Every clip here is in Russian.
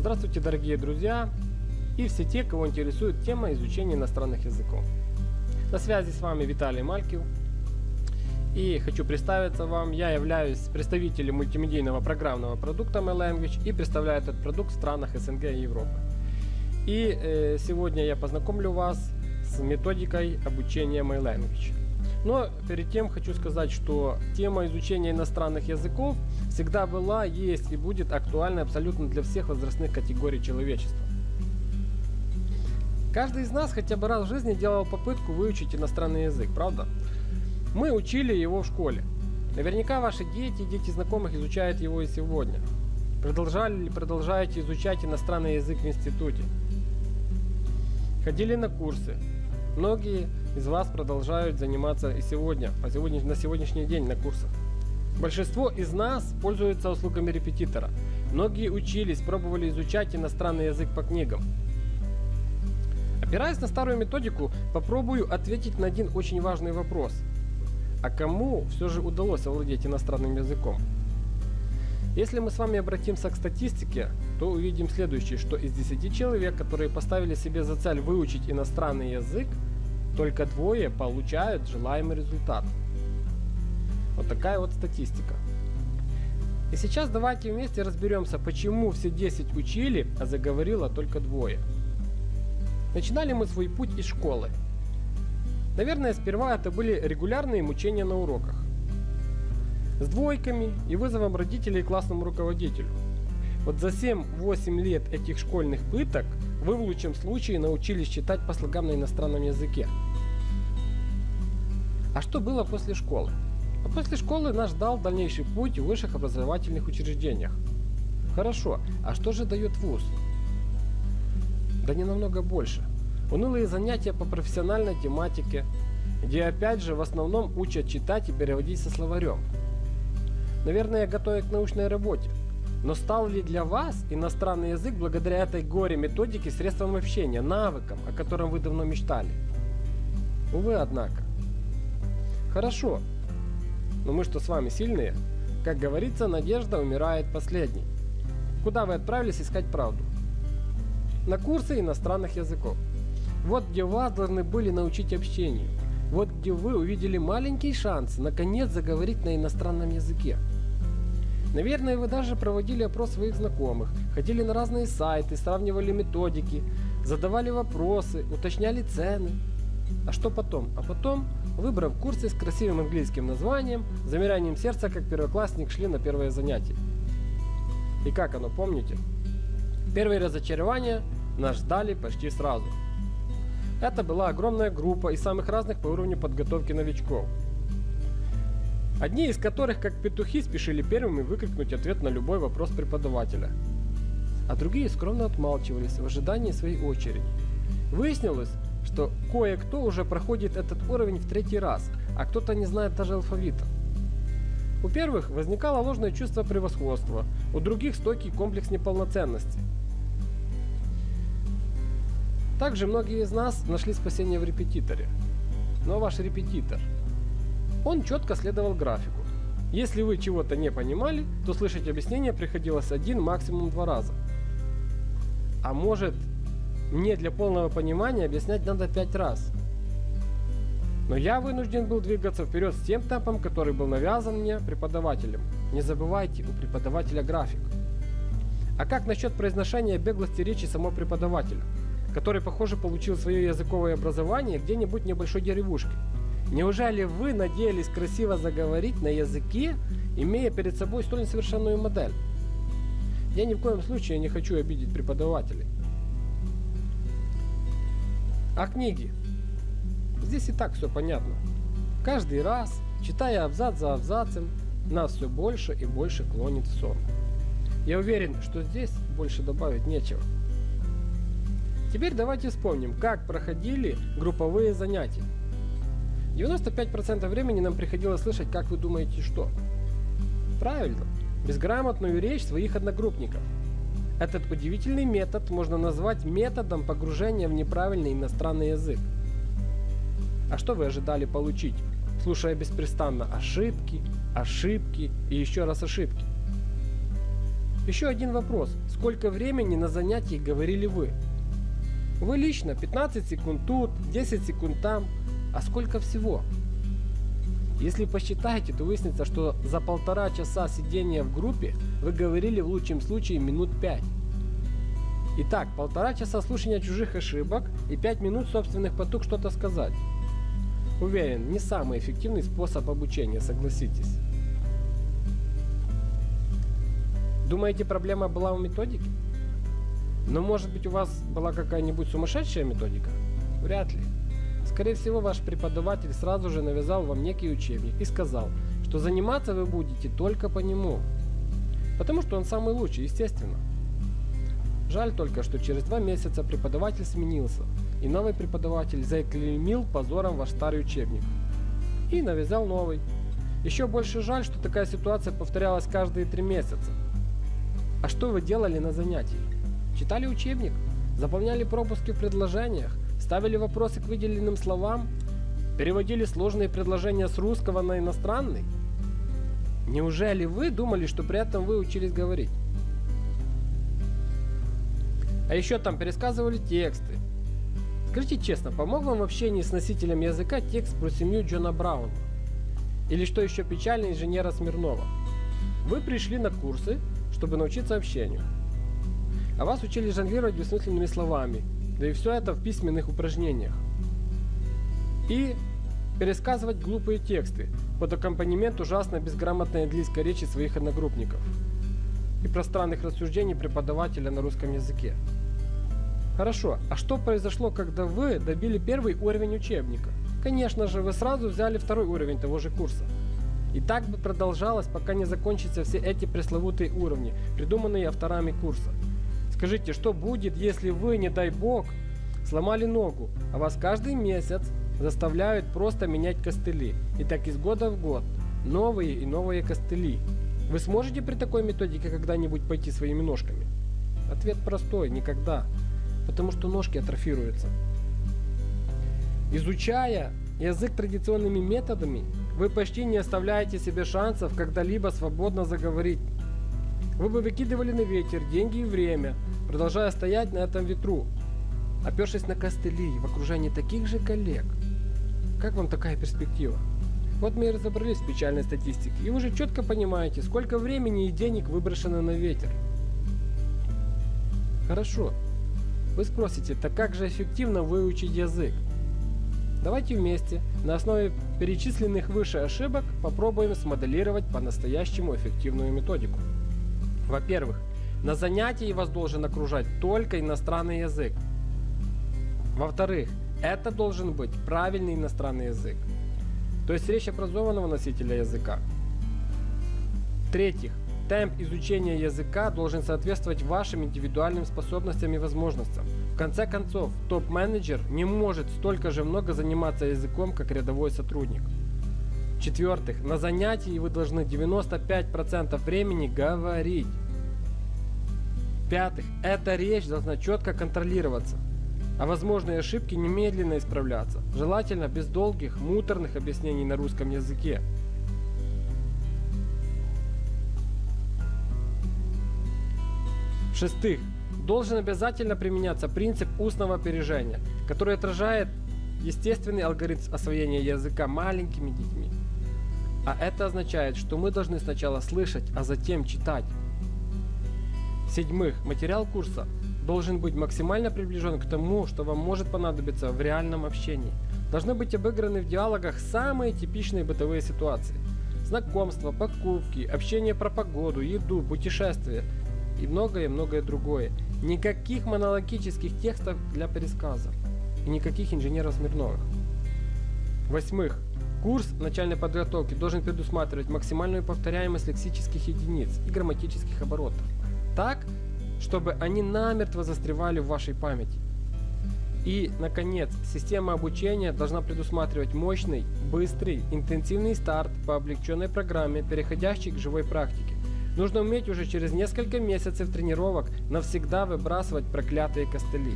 Здравствуйте, дорогие друзья и все те, кого интересует тема изучения иностранных языков. На связи с вами Виталий Малькив. И хочу представиться вам, я являюсь представителем мультимедийного программного продукта MyLanguage и представляю этот продукт в странах СНГ и Европы. И э, сегодня я познакомлю вас с методикой обучения MyLanguage. Но перед тем хочу сказать, что тема изучения иностранных языков всегда была, есть и будет актуальна абсолютно для всех возрастных категорий человечества. Каждый из нас хотя бы раз в жизни делал попытку выучить иностранный язык, правда? Мы учили его в школе. Наверняка ваши дети и дети знакомых изучают его и сегодня. Продолжали или продолжаете изучать иностранный язык в институте? Ходили на курсы. Многие из вас продолжают заниматься и сегодня, по сегодня, на сегодняшний день на курсах. Большинство из нас пользуются услугами репетитора. Многие учились, пробовали изучать иностранный язык по книгам. Опираясь на старую методику, попробую ответить на один очень важный вопрос. А кому все же удалось овладеть иностранным языком? Если мы с вами обратимся к статистике, то увидим следующее, что из 10 человек, которые поставили себе за цель выучить иностранный язык, только двое получают желаемый результат. Вот такая вот статистика. И сейчас давайте вместе разберемся, почему все 10 учили, а заговорило только двое. Начинали мы свой путь из школы. Наверное, сперва это были регулярные мучения на уроках. С двойками и вызовом родителей классному руководителю. Вот за 7-8 лет этих школьных пыток вы в лучшем случае научились читать по слогам на иностранном языке. А что было после школы? А после школы нас ждал дальнейший путь в высших образовательных учреждениях. Хорошо, а что же дает вуз? Да не намного больше. Унылые занятия по профессиональной тематике, где опять же в основном учат читать и переводить со словарем. Наверное, готовят к научной работе. Но стал ли для вас иностранный язык благодаря этой горе методике средством общения, навыком, о котором вы давно мечтали? Увы, однако. Хорошо. Но мы что с вами сильные? Как говорится, надежда умирает последней. Куда вы отправились искать правду? на курсы иностранных языков. Вот где вас должны были научить общению. Вот где вы увидели маленький шанс наконец заговорить на иностранном языке. Наверное, вы даже проводили опрос своих знакомых, ходили на разные сайты, сравнивали методики, задавали вопросы, уточняли цены. А что потом? А потом, выбрав курсы с красивым английским названием, замиранием сердца, как первоклассник, шли на первое занятие. И как оно, помните? Первые разочарования нас ждали почти сразу. Это была огромная группа из самых разных по уровню подготовки новичков. Одни из которых, как петухи, спешили первыми выкрикнуть ответ на любой вопрос преподавателя. А другие скромно отмалчивались в ожидании своей очереди. Выяснилось, что кое-кто уже проходит этот уровень в третий раз, а кто-то не знает даже алфавита. У первых возникало ложное чувство превосходства, у других стойкий комплекс неполноценности – также многие из нас нашли спасение в репетиторе. Но ваш репетитор, он четко следовал графику. Если вы чего-то не понимали, то слышать объяснение приходилось один, максимум два раза. А может, мне для полного понимания объяснять надо пять раз. Но я вынужден был двигаться вперед с тем темпом, который был навязан мне преподавателем. Не забывайте, у преподавателя график. А как насчет произношения беглости речи самого преподавателя? который, похоже, получил свое языковое образование где-нибудь в небольшой деревушке. Неужели вы надеялись красиво заговорить на языке, имея перед собой столь несовершенную модель? Я ни в коем случае не хочу обидеть преподавателей. А книги? Здесь и так все понятно. Каждый раз, читая абзац за абзацем, нас все больше и больше клонит в сон. Я уверен, что здесь больше добавить нечего. Теперь давайте вспомним, как проходили групповые занятия. 95% времени нам приходилось слышать, как вы думаете, что? Правильно, безграмотную речь своих одногруппников. Этот удивительный метод можно назвать методом погружения в неправильный иностранный язык. А что вы ожидали получить, слушая беспрестанно ошибки, ошибки и еще раз ошибки? Еще один вопрос. Сколько времени на занятии говорили вы? Вы лично 15 секунд тут, 10 секунд там. А сколько всего? Если посчитаете, то выяснится, что за полтора часа сидения в группе вы говорили в лучшем случае минут 5. Итак, полтора часа слушания чужих ошибок и 5 минут собственных потуг что-то сказать. Уверен, не самый эффективный способ обучения, согласитесь. Думаете, проблема была у методики? Но может быть у вас была какая-нибудь сумасшедшая методика? Вряд ли. Скорее всего, ваш преподаватель сразу же навязал вам некий учебник и сказал, что заниматься вы будете только по нему. Потому что он самый лучший, естественно. Жаль только, что через два месяца преподаватель сменился, и новый преподаватель заклеймил позором ваш старый учебник. И навязал новый. Еще больше жаль, что такая ситуация повторялась каждые три месяца. А что вы делали на занятии? Читали учебник? Заполняли пропуски в предложениях? Ставили вопросы к выделенным словам? Переводили сложные предложения с русского на иностранный? Неужели вы думали, что при этом вы учились говорить? А еще там пересказывали тексты. Скажите честно, помог вам в общении с носителем языка текст про семью Джона Брауна? Или что еще печально, инженера Смирнова? Вы пришли на курсы, чтобы научиться общению. А вас учили жонглировать бессмысленными словами, да и все это в письменных упражнениях. И пересказывать глупые тексты под аккомпанемент ужасно безграмотной английской речи своих одногруппников и пространных рассуждений преподавателя на русском языке. Хорошо, а что произошло, когда вы добили первый уровень учебника? Конечно же, вы сразу взяли второй уровень того же курса. И так бы продолжалось, пока не закончатся все эти пресловутые уровни, придуманные авторами курса. Скажите, что будет, если вы, не дай бог, сломали ногу, а вас каждый месяц заставляют просто менять костыли. И так из года в год. Новые и новые костыли. Вы сможете при такой методике когда-нибудь пойти своими ножками? Ответ простой – никогда. Потому что ножки атрофируются. Изучая язык традиционными методами, вы почти не оставляете себе шансов когда-либо свободно заговорить. Вы бы выкидывали на ветер деньги и время, продолжая стоять на этом ветру, опершись на костыли в окружении таких же коллег. Как вам такая перспектива? Вот мы и разобрались в печальной статистике, и уже четко понимаете, сколько времени и денег выброшено на ветер. Хорошо. Вы спросите, так как же эффективно выучить язык? Давайте вместе, на основе перечисленных выше ошибок, попробуем смоделировать по-настоящему эффективную методику. Во-первых, на занятии вас должен окружать только иностранный язык. Во-вторых, это должен быть правильный иностранный язык. То есть речь образованного носителя языка. В-третьих, темп изучения языка должен соответствовать вашим индивидуальным способностям и возможностям. В конце концов, топ-менеджер не может столько же много заниматься языком, как рядовой сотрудник. В-четвертых, на занятии вы должны 95% времени говорить. В-пятых, эта речь должна четко контролироваться, а возможные ошибки немедленно исправляться, желательно без долгих, муторных объяснений на русском языке. В-шестых, должен обязательно применяться принцип устного опережения, который отражает естественный алгоритм освоения языка маленькими детьми. А это означает, что мы должны сначала слышать, а затем читать. В-седьмых, материал курса должен быть максимально приближен к тому, что вам может понадобиться в реальном общении. Должны быть обыграны в диалогах самые типичные бытовые ситуации. Знакомства, покупки, общение про погоду, еду, путешествия и многое-многое другое. Никаких монологических текстов для пересказов. И никаких инженеров Смирновых. Восьмых. Курс начальной подготовки должен предусматривать максимальную повторяемость лексических единиц и грамматических оборотов. Так, чтобы они намертво застревали в вашей памяти. И, наконец, система обучения должна предусматривать мощный, быстрый, интенсивный старт по облегченной программе, переходящий к живой практике. Нужно уметь уже через несколько месяцев тренировок навсегда выбрасывать проклятые костыли.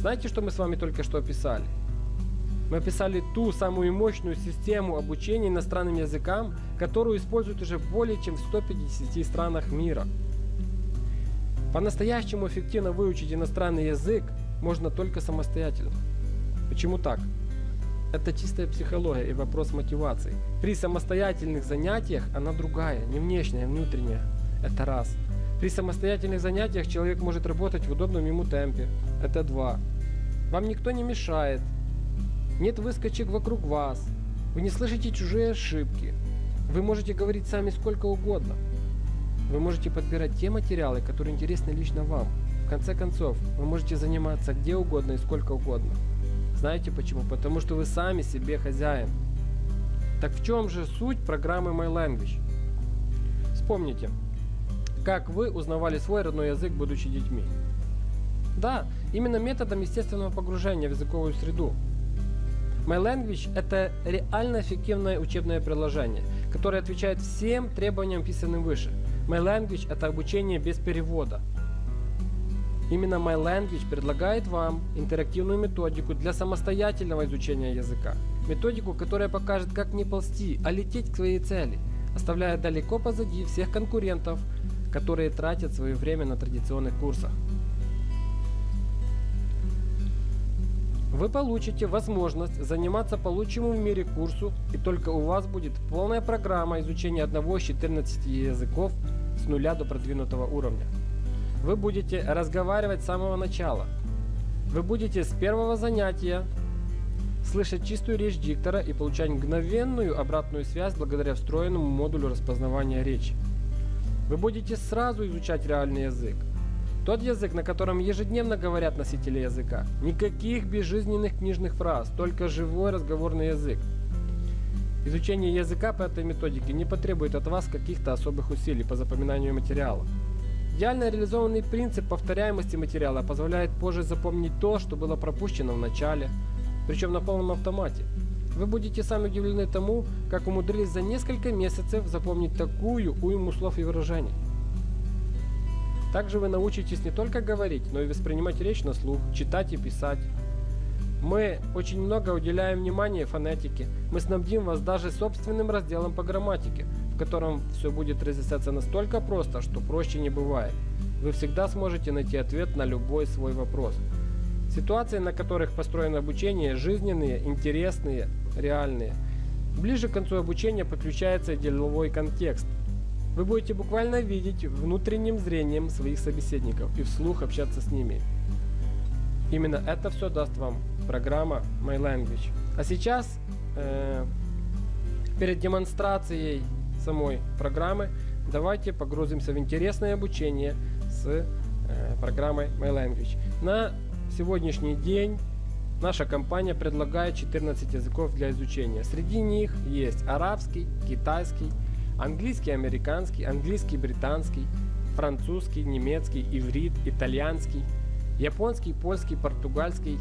Знаете, что мы с вами только что описали? Мы описали ту самую мощную систему обучения иностранным языкам, которую используют уже более чем в 150 странах мира. По-настоящему эффективно выучить иностранный язык можно только самостоятельно. Почему так? Это чистая психология и вопрос мотивации. При самостоятельных занятиях она другая, не внешняя, а внутренняя. Это раз. При самостоятельных занятиях человек может работать в удобном ему темпе. Это два. Вам никто не мешает. Нет выскочек вокруг вас. Вы не слышите чужие ошибки. Вы можете говорить сами сколько угодно. Вы можете подбирать те материалы, которые интересны лично вам. В конце концов, вы можете заниматься где угодно и сколько угодно. Знаете почему? Потому что вы сами себе хозяин. Так в чем же суть программы My Language? Вспомните, как вы узнавали свой родной язык, будучи детьми. Да, именно методом естественного погружения в языковую среду. My Language – это реально эффективное учебное приложение, которое отвечает всем требованиям, писанным выше. My Language – это обучение без перевода. Именно My Language предлагает вам интерактивную методику для самостоятельного изучения языка. Методику, которая покажет, как не ползти, а лететь к своей цели, оставляя далеко позади всех конкурентов, которые тратят свое время на традиционных курсах. Вы получите возможность заниматься получимым в мире курсу, и только у вас будет полная программа изучения одного из 14 языков нуля до продвинутого уровня. Вы будете разговаривать с самого начала. Вы будете с первого занятия слышать чистую речь диктора и получать мгновенную обратную связь благодаря встроенному модулю распознавания речи. Вы будете сразу изучать реальный язык. Тот язык, на котором ежедневно говорят носители языка. Никаких безжизненных книжных фраз, только живой разговорный язык. Изучение языка по этой методике не потребует от вас каких-то особых усилий по запоминанию материала. Идеально реализованный принцип повторяемости материала позволяет позже запомнить то, что было пропущено в начале, причем на полном автомате. Вы будете сами удивлены тому, как умудрились за несколько месяцев запомнить такую уйму слов и выражений. Также вы научитесь не только говорить, но и воспринимать речь на слух, читать и писать. Мы очень много уделяем внимания фонетике. Мы снабдим вас даже собственным разделом по грамматике, в котором все будет разъясняться настолько просто, что проще не бывает. Вы всегда сможете найти ответ на любой свой вопрос. Ситуации, на которых построено обучение, жизненные, интересные, реальные. Ближе к концу обучения подключается деловой контекст. Вы будете буквально видеть внутренним зрением своих собеседников и вслух общаться с ними. Именно это все даст вам программа My Language. А сейчас, э, перед демонстрацией самой программы давайте погрузимся в интересное обучение с э, программой My Language. На сегодняшний день наша компания предлагает 14 языков для изучения. Среди них есть арабский, китайский, английский американский, английский британский, французский, немецкий, иврит, итальянский, японский, польский, португальский,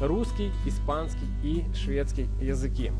русский, испанский и шведский языки.